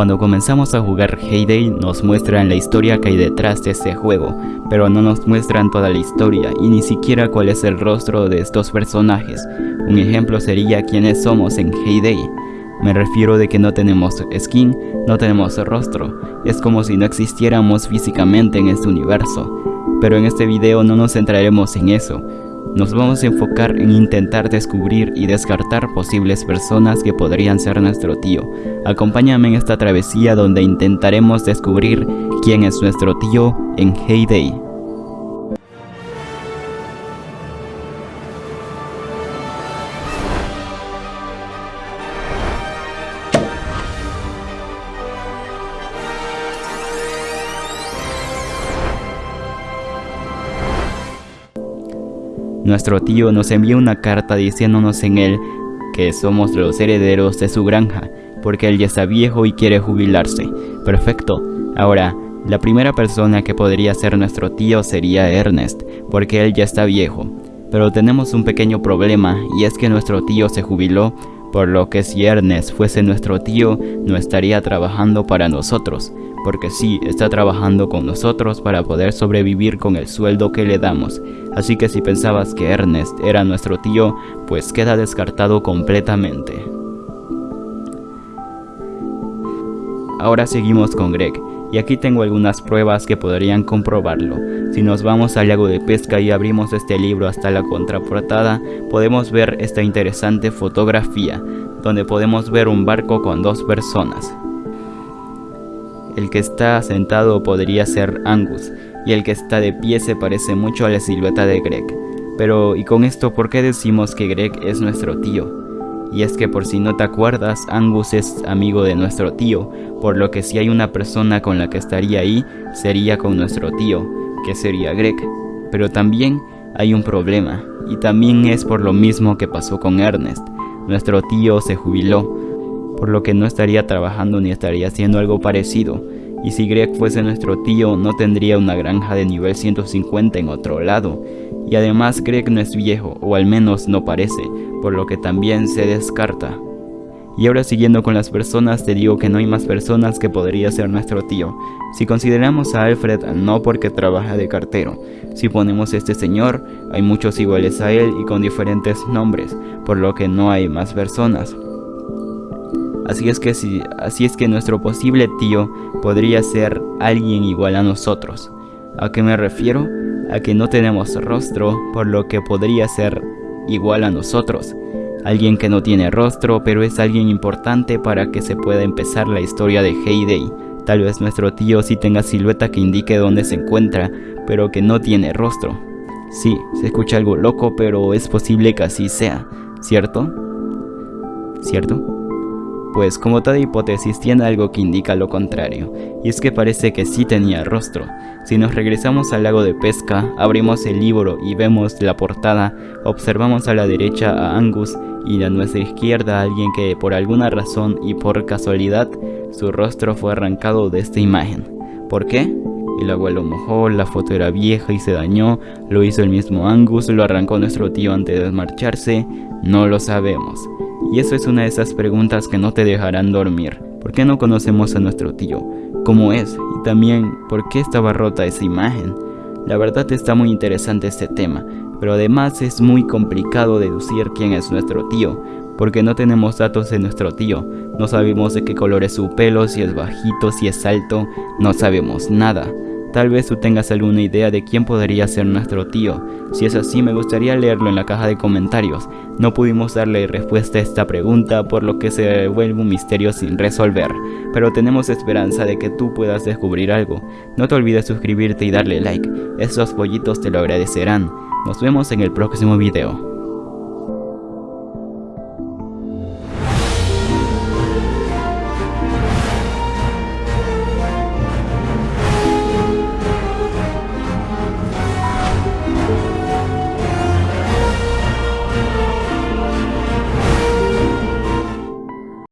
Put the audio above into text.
Cuando comenzamos a jugar Heyday nos muestran la historia que hay detrás de este juego, pero no nos muestran toda la historia y ni siquiera cuál es el rostro de estos personajes. Un ejemplo sería quiénes somos en Heyday. Me refiero de que no tenemos skin, no tenemos rostro, es como si no existiéramos físicamente en este universo. Pero en este video no nos centraremos en eso, nos vamos a enfocar en intentar descubrir y descartar posibles personas que podrían ser nuestro tío. Acompáñame en esta travesía donde intentaremos descubrir quién es nuestro tío en Heyday. Nuestro tío nos envió una carta diciéndonos en él que somos los herederos de su granja, porque él ya está viejo y quiere jubilarse. Perfecto. Ahora, la primera persona que podría ser nuestro tío sería Ernest, porque él ya está viejo. Pero tenemos un pequeño problema y es que nuestro tío se jubiló, por lo que si Ernest fuese nuestro tío no estaría trabajando para nosotros, porque sí está trabajando con nosotros para poder sobrevivir con el sueldo que le damos, así que si pensabas que Ernest era nuestro tío, pues queda descartado completamente. Ahora seguimos con Greg, y aquí tengo algunas pruebas que podrían comprobarlo. Si nos vamos al lago de pesca y abrimos este libro hasta la contraportada, podemos ver esta interesante fotografía, donde podemos ver un barco con dos personas. El que está sentado podría ser Angus, y el que está de pie se parece mucho a la silueta de Greg. Pero, ¿y con esto por qué decimos que Greg es nuestro tío? Y es que por si no te acuerdas, Angus es amigo de nuestro tío, por lo que si hay una persona con la que estaría ahí, sería con nuestro tío, que sería Greg. Pero también hay un problema, y también es por lo mismo que pasó con Ernest. Nuestro tío se jubiló, por lo que no estaría trabajando ni estaría haciendo algo parecido. Y si Greg fuese nuestro tío, no tendría una granja de nivel 150 en otro lado. Y además Greg no es viejo, o al menos no parece, por lo que también se descarta. Y ahora siguiendo con las personas te digo que no hay más personas que podría ser nuestro tío. Si consideramos a Alfred no porque trabaja de cartero, si ponemos este señor, hay muchos iguales a él y con diferentes nombres, por lo que no hay más personas. Así es que si, así es que nuestro posible tío podría ser alguien igual a nosotros. ¿A qué me refiero? A que no tenemos rostro, por lo que podría ser igual a nosotros. Alguien que no tiene rostro, pero es alguien importante para que se pueda empezar la historia de Heyday. Tal vez nuestro tío sí tenga silueta que indique dónde se encuentra, pero que no tiene rostro. Sí, se escucha algo loco, pero es posible que así sea, ¿cierto? ¿Cierto? Pues como toda hipótesis tiene algo que indica lo contrario, y es que parece que sí tenía rostro. Si nos regresamos al lago de pesca, abrimos el libro y vemos la portada, observamos a la derecha a Angus y a nuestra izquierda a alguien que por alguna razón y por casualidad su rostro fue arrancado de esta imagen. ¿Por qué? El agua lo mojó, la foto era vieja y se dañó, lo hizo el mismo Angus, lo arrancó nuestro tío antes de marcharse, no lo sabemos. Y eso es una de esas preguntas que no te dejarán dormir. ¿Por qué no conocemos a nuestro tío? ¿Cómo es? Y también, ¿por qué estaba rota esa imagen? La verdad está muy interesante este tema, pero además es muy complicado deducir quién es nuestro tío, porque no tenemos datos de nuestro tío, no sabemos de qué color es su pelo, si es bajito, si es alto, no sabemos nada. Tal vez tú tengas alguna idea de quién podría ser nuestro tío. Si es así, me gustaría leerlo en la caja de comentarios. No pudimos darle respuesta a esta pregunta, por lo que se vuelve un misterio sin resolver. Pero tenemos esperanza de que tú puedas descubrir algo. No te olvides suscribirte y darle like. Esos pollitos te lo agradecerán. Nos vemos en el próximo video.